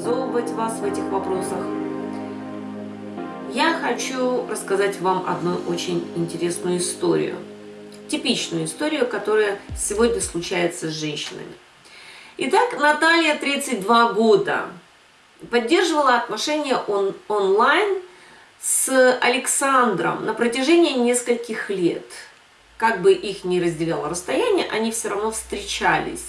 образовывать вас в этих вопросах, я хочу рассказать вам одну очень интересную историю. Типичную историю, которая сегодня случается с женщинами. Итак, Наталья, 32 года, поддерживала отношения он, онлайн с Александром на протяжении нескольких лет. Как бы их не разделяло расстояние, они все равно встречались.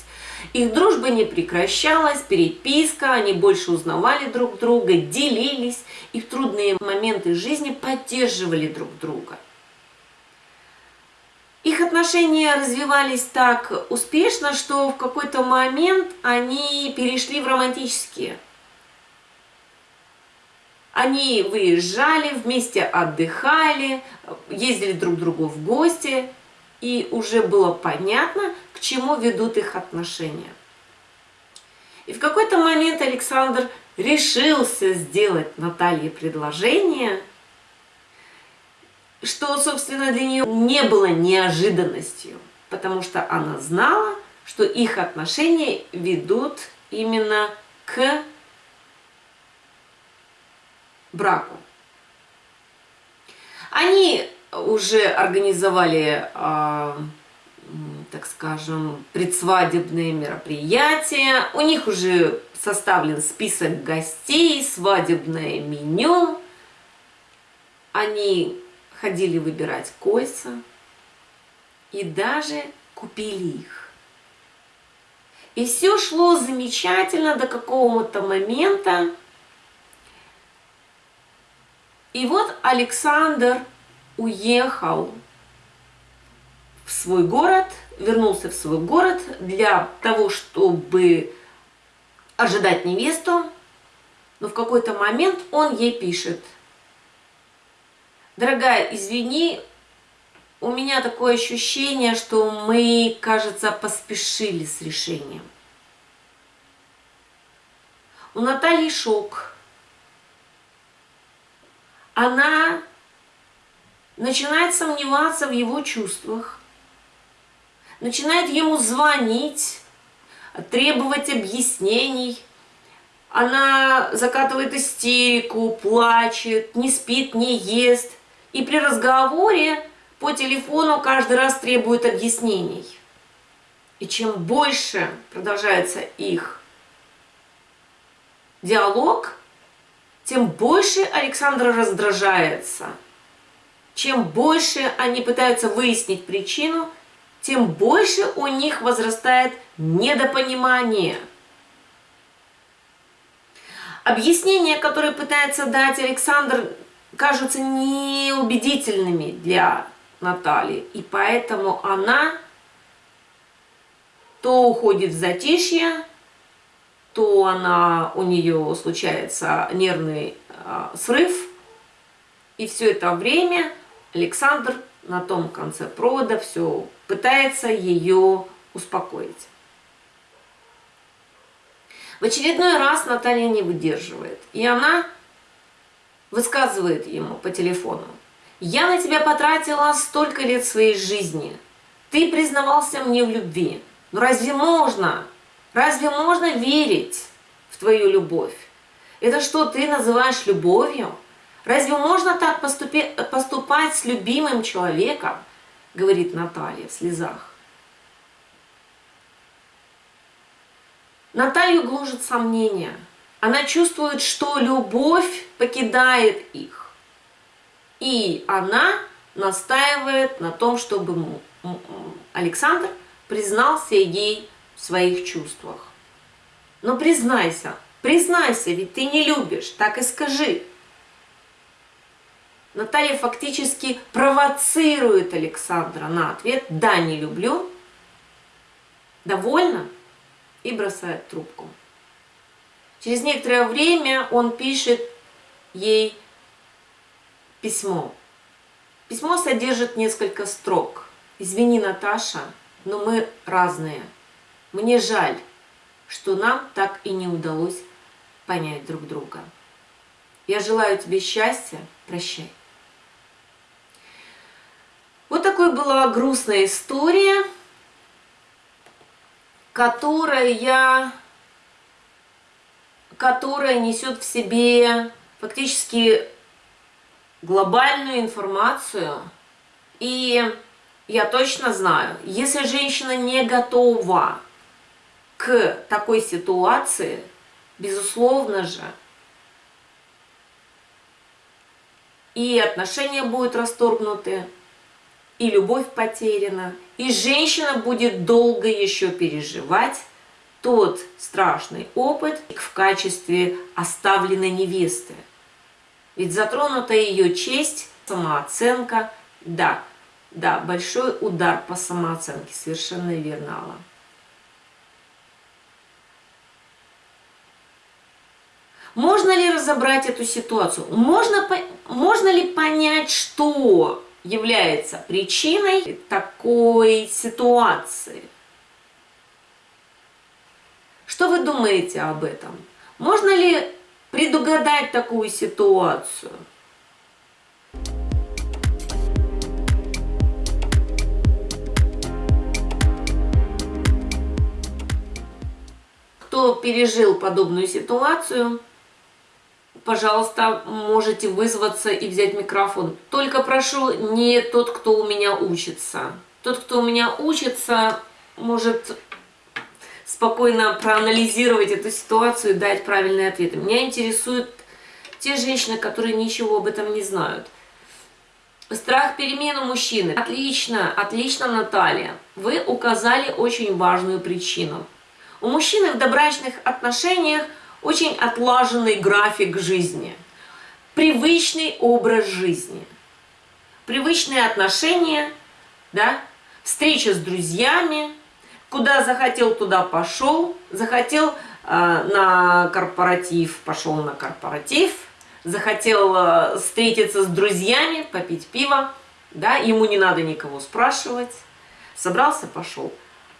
Их дружба не прекращалась, переписка, они больше узнавали друг друга, делились, и в трудные моменты жизни поддерживали друг друга. Их отношения развивались так успешно, что в какой-то момент они перешли в романтические. Они выезжали, вместе отдыхали, ездили друг к другу в гости, и уже было понятно, к чему ведут их отношения. И в какой-то момент Александр решился сделать Наталье предложение, что, собственно, для нее не было неожиданностью, потому что она знала, что их отношения ведут именно к браку. Они уже организовали, э, так скажем, предсвадебные мероприятия, у них уже составлен список гостей, свадебное меню. Они ходили выбирать кольца и даже купили их. И все шло замечательно до какого-то момента. И вот Александр уехал в свой город, вернулся в свой город для того, чтобы ожидать невесту, но в какой-то момент он ей пишет. Дорогая, извини, у меня такое ощущение, что мы, кажется, поспешили с решением. У Натальи шок. Она начинает сомневаться в его чувствах, начинает ему звонить, требовать объяснений. Она закатывает истерику, плачет, не спит, не ест. И при разговоре по телефону каждый раз требует объяснений. И чем больше продолжается их диалог, тем больше Александр раздражается. Чем больше они пытаются выяснить причину – тем больше у них возрастает недопонимание. Объяснения, которые пытается дать Александр, кажутся неубедительными для Натальи. И поэтому она то уходит в затишье, то она, у нее случается нервный э, срыв. И все это время Александр на том конце провода все пытается ее успокоить. В очередной раз Наталья не выдерживает, и она высказывает ему по телефону. «Я на тебя потратила столько лет своей жизни. Ты признавался мне в любви. Но разве можно, разве можно верить в твою любовь? Это что, ты называешь любовью? Разве можно так поступи, поступать с любимым человеком? Говорит Наталья в слезах. Наталью гложет сомнения. Она чувствует, что любовь покидает их. И она настаивает на том, чтобы Александр признался ей в своих чувствах. Но признайся, признайся, ведь ты не любишь, так и скажи. Наталья фактически провоцирует Александра на ответ «да, не люблю», довольна и бросает трубку. Через некоторое время он пишет ей письмо. Письмо содержит несколько строк. «Извини, Наташа, но мы разные. Мне жаль, что нам так и не удалось понять друг друга. Я желаю тебе счастья, прощай». Вот такой была грустная история, которая, которая несет в себе фактически глобальную информацию. И я точно знаю, если женщина не готова к такой ситуации, безусловно же, и отношения будут расторгнуты, и любовь потеряна, и женщина будет долго еще переживать тот страшный опыт в качестве оставленной невесты. Ведь затронута ее честь, самооценка, да, да, большой удар по самооценке, совершенно верно. Можно ли разобрать эту ситуацию? Можно, можно ли понять, что является причиной такой ситуации? Что вы думаете об этом? Можно ли предугадать такую ситуацию? Кто пережил подобную ситуацию, пожалуйста, можете вызваться и взять микрофон. Только прошу, не тот, кто у меня учится. Тот, кто у меня учится, может спокойно проанализировать эту ситуацию и дать правильные ответы. Меня интересуют те женщины, которые ничего об этом не знают. Страх перемены мужчины. Отлично, отлично, Наталья. Вы указали очень важную причину. У мужчины в добрачных отношениях очень отлаженный график жизни, привычный образ жизни, привычные отношения, да, встреча с друзьями, куда захотел, туда пошел, захотел э, на корпоратив, пошел на корпоратив, захотел э, встретиться с друзьями, попить пиво, да, ему не надо никого спрашивать, собрался, пошел.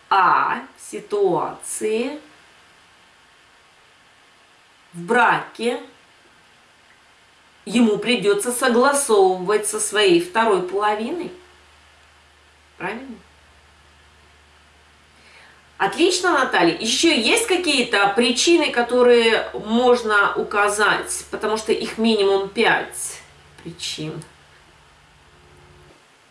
А ситуации в браке ему придется согласовывать со своей второй половиной. Правильно? Отлично, Наталья. Еще есть какие-то причины, которые можно указать, потому что их минимум пять причин.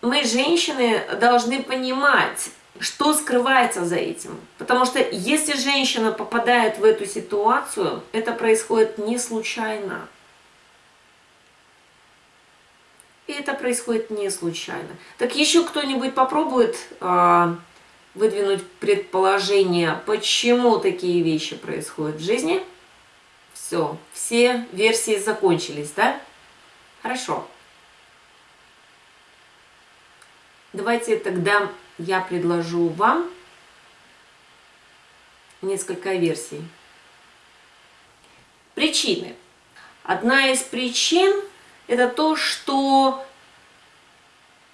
Мы, женщины, должны понимать, что скрывается за этим? Потому что если женщина попадает в эту ситуацию, это происходит не случайно. И это происходит не случайно. Так еще кто-нибудь попробует э, выдвинуть предположение, почему такие вещи происходят в жизни? Все, все версии закончились, да? Хорошо. Давайте тогда я предложу вам несколько версий. Причины. Одна из причин – это то, что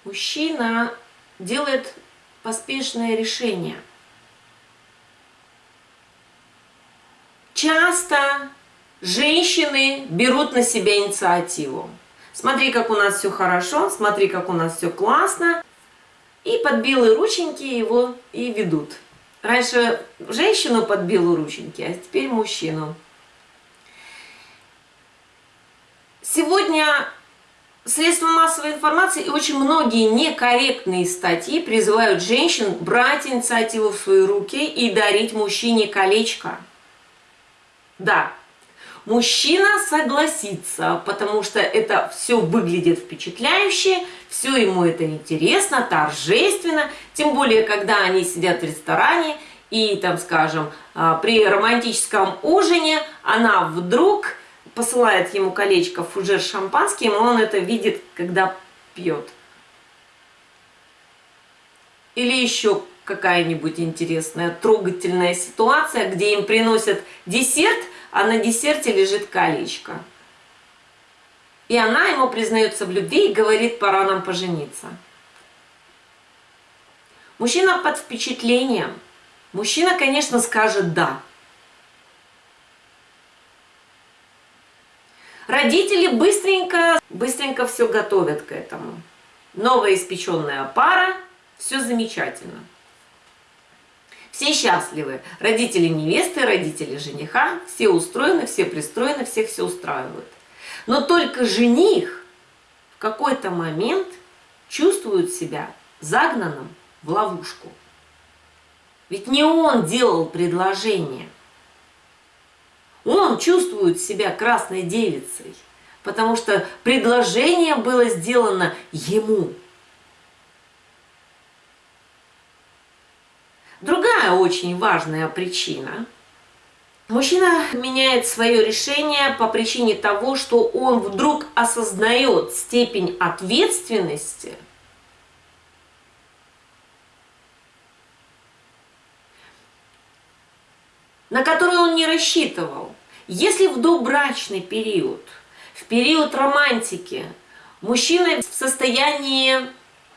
мужчина делает поспешное решение. Часто женщины берут на себя инициативу. Смотри, как у нас все хорошо, смотри, как у нас все классно и под белые рученьки его и ведут. Раньше женщину под белые рученьки, а теперь мужчину. Сегодня средства массовой информации и очень многие некорректные статьи призывают женщин брать инициативу в свои руки и дарить мужчине колечко. Да, Мужчина согласится, потому что это все выглядит впечатляюще, все ему это интересно, торжественно, тем более, когда они сидят в ресторане и, там, скажем, а, при романтическом ужине она вдруг посылает ему колечко фужер шампанским, и он это видит, когда пьет. Или еще какая-нибудь интересная, трогательная ситуация, где им приносят десерт – а на десерте лежит колечко. И она ему признается в любви и говорит, пора нам пожениться. Мужчина под впечатлением. Мужчина, конечно, скажет «да». Родители быстренько, быстренько все готовят к этому. Новая испеченная пара, все замечательно. Все счастливы. Родители невесты, родители жениха, все устроены, все пристроены, всех все устраивают. Но только жених в какой-то момент чувствует себя загнанным в ловушку. Ведь не он делал предложение. Он чувствует себя красной девицей, потому что предложение было сделано ему. Другая очень важная причина. Мужчина меняет свое решение по причине того, что он вдруг осознает степень ответственности – на который он не рассчитывал. Если в добрачный период, в период романтики, мужчина в состоянии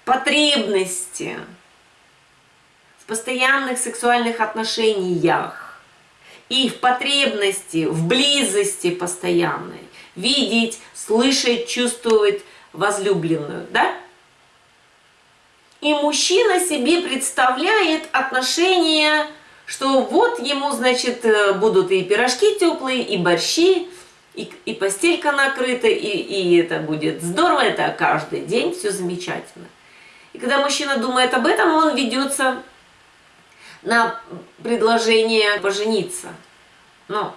потребности, постоянных сексуальных отношениях и в потребности, в близости постоянной, видеть, слышать, чувствовать возлюбленную, да? И мужчина себе представляет отношения что вот ему, значит, э, будут и пирожки теплые, и борщи, и, и постелька накрыта, и, и это будет здорово, это каждый день, все замечательно. И когда мужчина думает об этом, он ведется на предложение пожениться. Но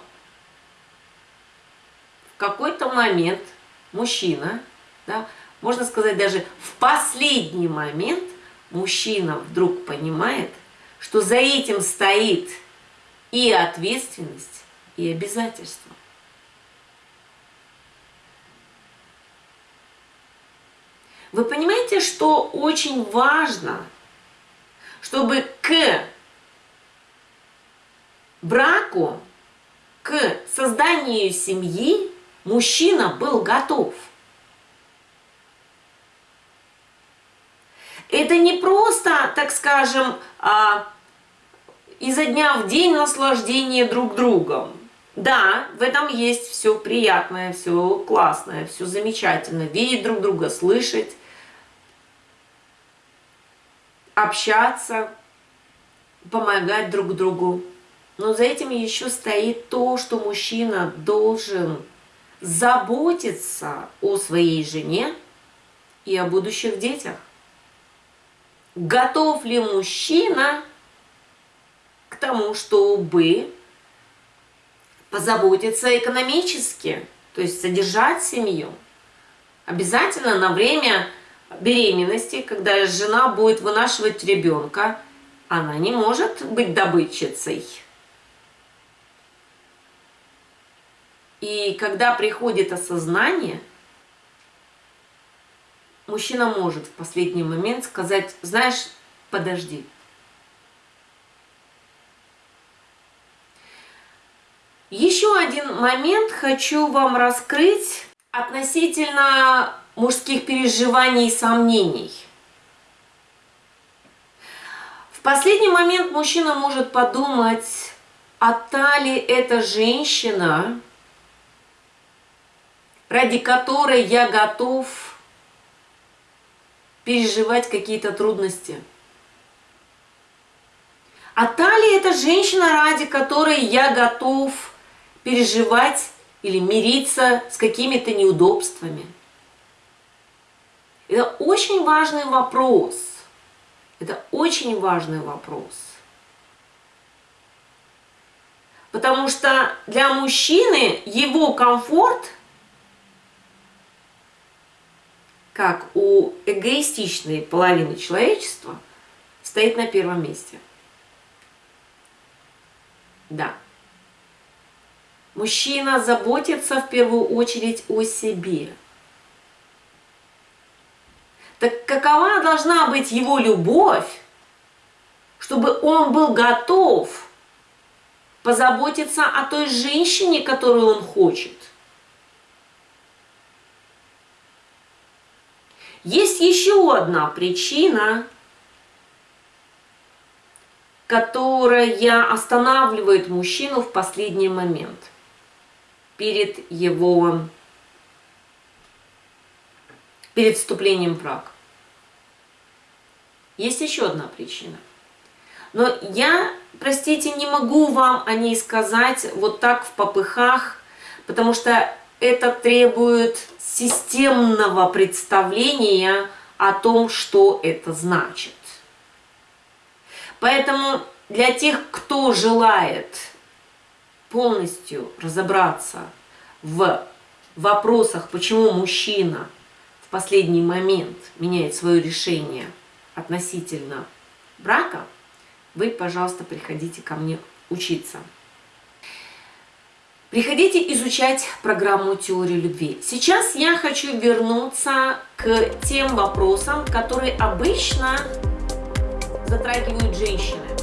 в какой-то момент мужчина, да, можно сказать даже в последний момент, мужчина вдруг понимает, что за этим стоит и ответственность, и обязательство. Вы понимаете, что очень важно, чтобы к браку, к созданию семьи мужчина был готов. Это не просто, так скажем, а, изо дня в день наслаждение друг другом. Да, в этом есть все приятное, все классное, все замечательно. Видеть друг друга, слышать, общаться, помогать друг другу. Но за этим еще стоит то, что мужчина должен заботиться о своей жене и о будущих детях. Готов ли мужчина к тому, чтобы позаботиться экономически, то есть содержать семью. Обязательно на время беременности, когда жена будет вынашивать ребенка, она не может быть добытчицей. И когда приходит осознание, мужчина может в последний момент сказать, знаешь, подожди, Еще один момент хочу вам раскрыть относительно мужских переживаний и сомнений. В последний момент мужчина может подумать, а та ли эта женщина, ради которой я готов переживать какие-то трудности. А та ли эта женщина, ради которой я готов переживать или мириться с какими-то неудобствами. Это очень важный вопрос. Это очень важный вопрос. Потому что для мужчины его комфорт, как у эгоистичной половины человечества, стоит на первом месте. Да. Мужчина заботится в первую очередь о себе. Так какова должна быть его любовь, чтобы он был готов позаботиться о той женщине, которую он хочет? Есть еще одна причина, которая останавливает мужчину в последний момент – перед его перед вступлением в брак. Есть еще одна причина. Но я, простите, не могу вам о ней сказать вот так в попыхах, потому что это требует системного представления о том, что это значит. Поэтому для тех, кто желает полностью разобраться в вопросах, почему мужчина в последний момент меняет свое решение относительно брака, вы, пожалуйста, приходите ко мне учиться. Приходите изучать программу теории любви. Сейчас я хочу вернуться к тем вопросам, которые обычно затрагивают женщины.